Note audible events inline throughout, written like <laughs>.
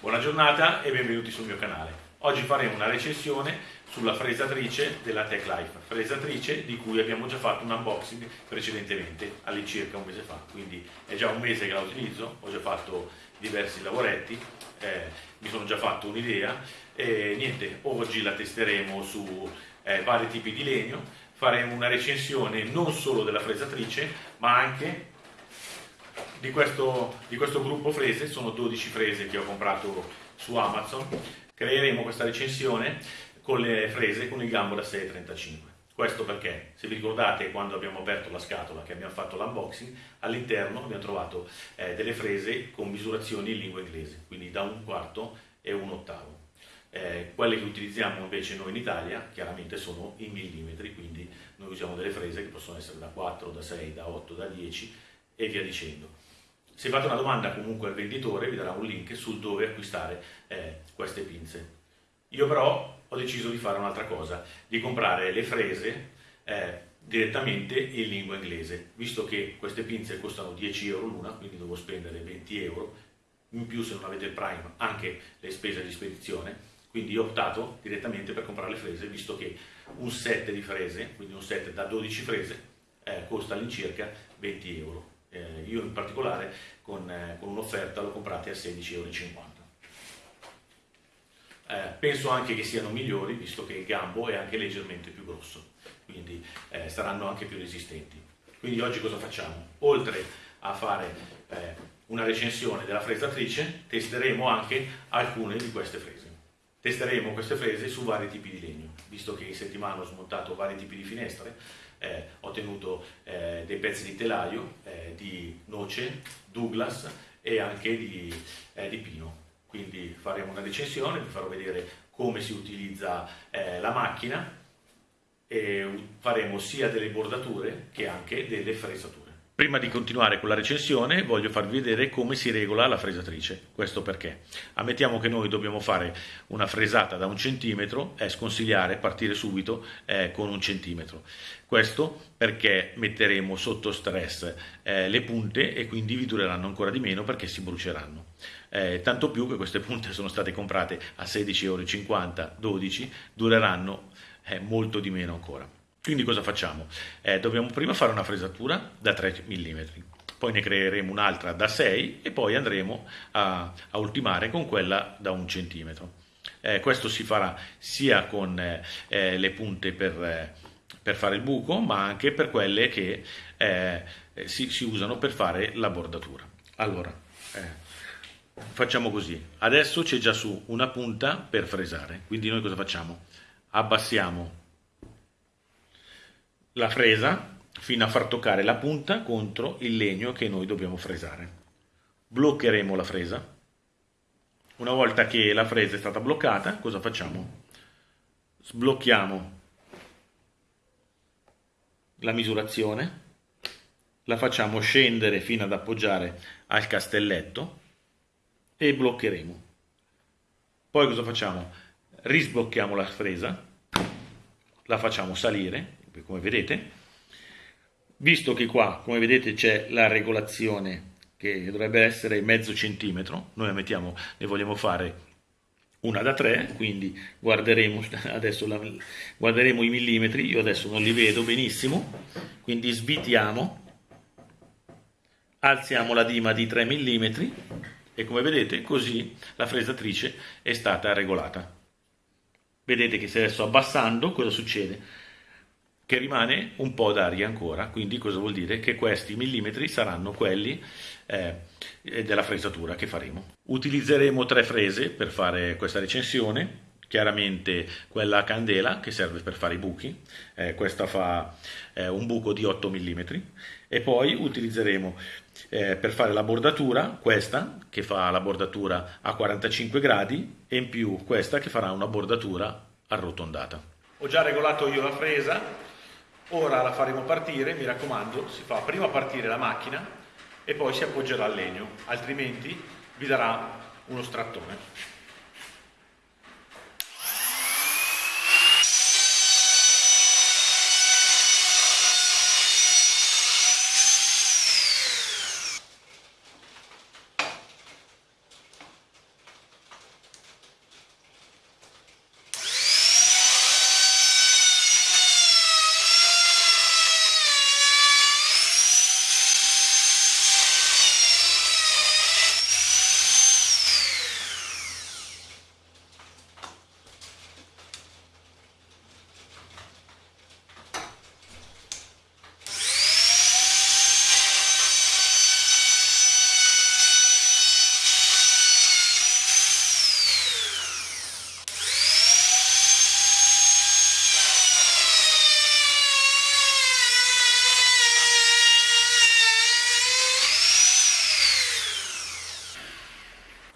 Buona giornata e benvenuti sul mio canale. Oggi faremo una recensione sulla fresatrice della Tech Life, fresatrice di cui abbiamo già fatto un unboxing precedentemente, all'incirca un mese fa, quindi è già un mese che la utilizzo, ho già fatto diversi lavoretti, eh, mi sono già fatto un'idea e niente, oggi la testeremo su eh, vari tipi di legno, faremo una recensione non solo della fresatrice ma anche di questo, di questo gruppo frese, sono 12 frese che ho comprato su Amazon, creeremo questa recensione con le frese con il gambo da 6,35. Questo perché, se vi ricordate, quando abbiamo aperto la scatola, che abbiamo fatto l'unboxing, all'interno abbiamo trovato eh, delle frese con misurazioni in lingua inglese, quindi da un quarto e un ottavo. Eh, quelle che utilizziamo invece noi in Italia chiaramente sono in millimetri, quindi noi usiamo delle frese che possono essere da 4, da 6, da 8, da 10 e via dicendo. Se fate una domanda comunque al venditore vi darà un link sul dove acquistare eh, queste pinze. Io però ho deciso di fare un'altra cosa, di comprare le frese eh, direttamente in lingua inglese, visto che queste pinze costano 10 euro l'una, quindi devo spendere 20 euro, in più se non avete il Prime anche le spese di spedizione, quindi ho optato direttamente per comprare le frese, visto che un set di frese, quindi un set da 12 frese, eh, costa all'incirca 20 euro eh, io in particolare con, eh, con un'offerta l'ho comprata a 16,50 euro. Eh, penso anche che siano migliori visto che il gambo è anche leggermente più grosso, quindi eh, saranno anche più resistenti. Quindi oggi cosa facciamo? Oltre a fare eh, una recensione della fresatrice, testeremo anche alcune di queste frese. Testeremo queste frese su vari tipi di legno, visto che in settimana ho smontato vari tipi di finestre, eh, ho tenuto eh, dei pezzi di telaio, eh, di noce, Douglas e anche di, eh, di, pino. Quindi faremo una recensione, vi farò vedere come si utilizza eh, la macchina e faremo sia delle bordature che anche delle fresature. Prima di continuare con la recensione voglio farvi vedere come si regola la fresatrice, questo perché? Ammettiamo che noi dobbiamo fare una fresata da un centimetro, è sconsigliare partire subito eh, con un centimetro, questo perché metteremo sotto stress eh, le punte e quindi vi dureranno ancora di meno perché si bruceranno, eh, tanto più che queste punte <laughs> sono state comprate a 16,50 euro, 12, dureranno eh, molto di meno ancora. Quindi cosa facciamo? Eh, dobbiamo prima fare una fresatura da 3 mm, poi ne creeremo un'altra da 6 e poi andremo a, a ultimare con quella da 1 cm. Eh, questo si farà sia con eh, eh, le punte per, eh, per, fare il buco, ma anche per quelle che eh, si, si, usano per fare la bordatura. Allora, facciamo così. Adesso c'è già su una punta per fresare, quindi noi cosa facciamo? Abbassiamo la fresa fino a far toccare la punta contro il legno che noi dobbiamo fresare. Bloccheremo la fresa. Una volta che la fresa è stata bloccata, cosa facciamo? Sblocchiamo la misurazione, la facciamo scendere fino ad appoggiare al castelletto e bloccheremo. Poi cosa facciamo? Risblocchiamo la fresa, la facciamo salire come vedete, visto che qua, come vedete, c'è la regolazione che dovrebbe essere mezzo centimetro, noi mettiamo, ne vogliamo fare una da 3, quindi guarderemo, <laughs> adesso la, guarderemo i millimetri, io adesso non li vedo benissimo, quindi svitiamo, alziamo la dima di 3 mm e come vedete così la fresatrice è stata regolata. Vedete che se adesso abbassando cosa succede? Che rimane un po' d'aria ancora, quindi cosa vuol dire? Che questi millimetri saranno quelli eh, della fresatura che faremo. Utilizzeremo tre frese per fare questa recensione, chiaramente quella a candela che serve per fare i buchi, eh, questa fa eh, un buco di 8 mm e poi utilizzeremo eh, per fare la bordatura questa che fa la bordatura a 45 gradi e in più questa che farà una bordatura arrotondata. Ho già regolato io la fresa Ora la faremo partire, mi raccomando, si fa prima partire la macchina e poi si appoggerà al legno, altrimenti vi darà uno strattone.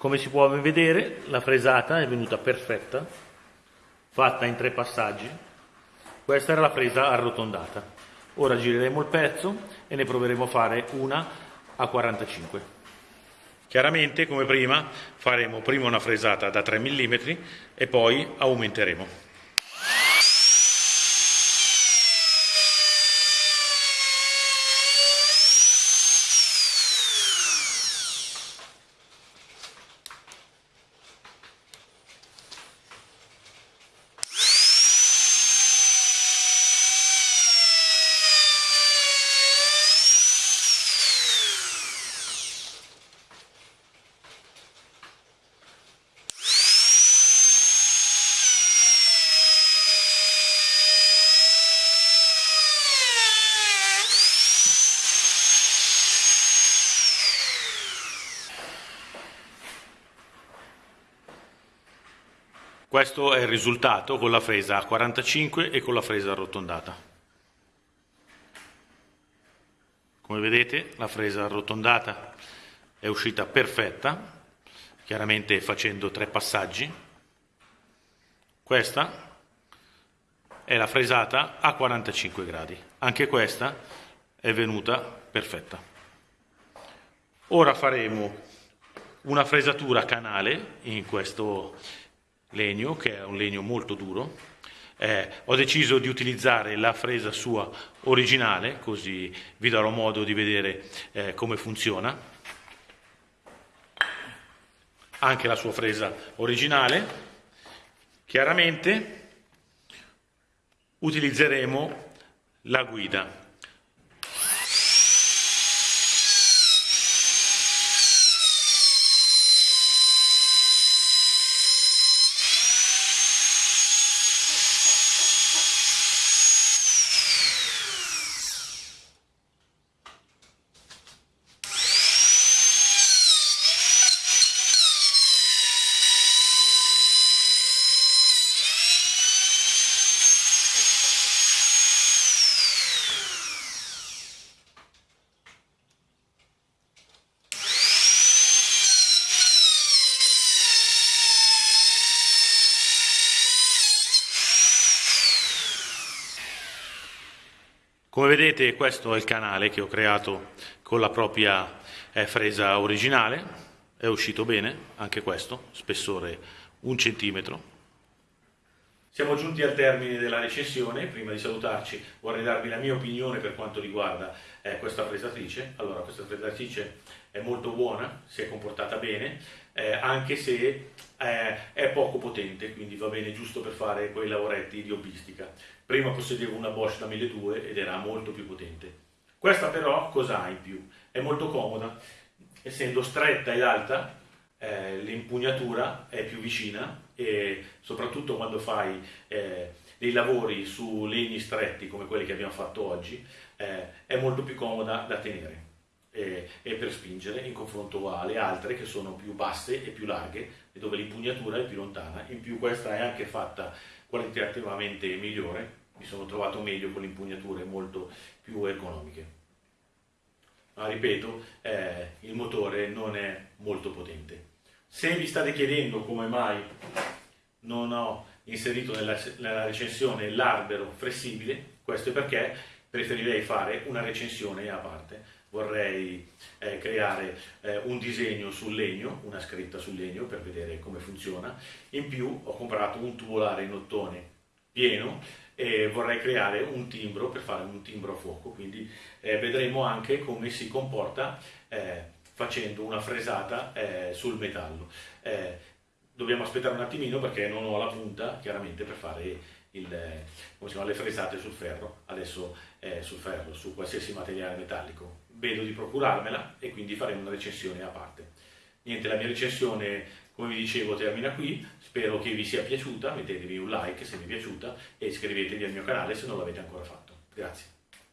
Come si può vedere la fresata è venuta perfetta, fatta in tre passaggi. Questa era la fresa arrotondata. Ora gireremo il pezzo e ne proveremo a fare una a 45. Chiaramente, come prima, faremo prima una fresata da 3 mm e poi aumenteremo. Questo è il risultato con la fresa a 45 e con la fresa arrotondata. Come vedete la fresa arrotondata è uscita perfetta, chiaramente facendo tre passaggi. Questa è la fresata a 45 gradi, anche questa è venuta perfetta. Ora faremo una fresatura canale in questo legno, che è un legno molto duro. Eh, ho deciso di utilizzare la fresa sua originale, così vi darò modo di vedere eh, come funziona. Anche la sua fresa originale. Chiaramente utilizzeremo la guida Come vedete questo è il canale che ho creato con la propria eh, fresa originale, è uscito bene anche questo, spessore un centimetro. Siamo giunti al termine della recensione, prima di salutarci vorrei darvi la mia opinione per quanto riguarda eh, questa fresatrice. Allora questa fresatrice è molto buona, si è comportata bene, eh, anche se eh, è poco potente, quindi va bene giusto per fare quei lavoretti di hobbistica. Prima possedevo una Bosch da 1200 ed era molto più potente. Questa però cosa ha in più? È molto comoda, essendo stretta ed alta, eh, l'impugnatura è più vicina e soprattutto quando fai eh, dei lavori su legni stretti come quelli che abbiamo fatto oggi, eh, è molto più comoda da tenere e, e, per spingere in confronto alle altre che sono più basse e più larghe e dove l'impugnatura è più lontana. In più questa è anche fatta qualitativamente migliore, mi sono trovato meglio con impugnature molto più economiche. Ma ripeto, eh, il motore non è molto potente. Se vi state chiedendo come mai non ho inserito nella, nella recensione l'albero flessibile, questo è perché preferirei fare una recensione a parte vorrei eh, creare eh, un disegno sul legno, una scritta sul legno per vedere come funziona. In più ho comprato un tubolare in ottone pieno e vorrei creare un timbro per fare un timbro a fuoco, quindi eh, vedremo anche come si comporta eh, facendo una fresata eh, sul metallo. Eh, dobbiamo aspettare un attimino perché non ho la punta chiaramente per fare il, chiama, le fresate sul ferro, adesso sul ferro, su qualsiasi materiale metallico vedo di procurarmela e quindi faremo una recensione a parte. Niente, la mia recensione, come vi dicevo, termina qui. Spero che vi sia piaciuta, mettetevi un like se vi è piaciuta e iscrivetevi al mio canale se non l'avete ancora fatto. Grazie.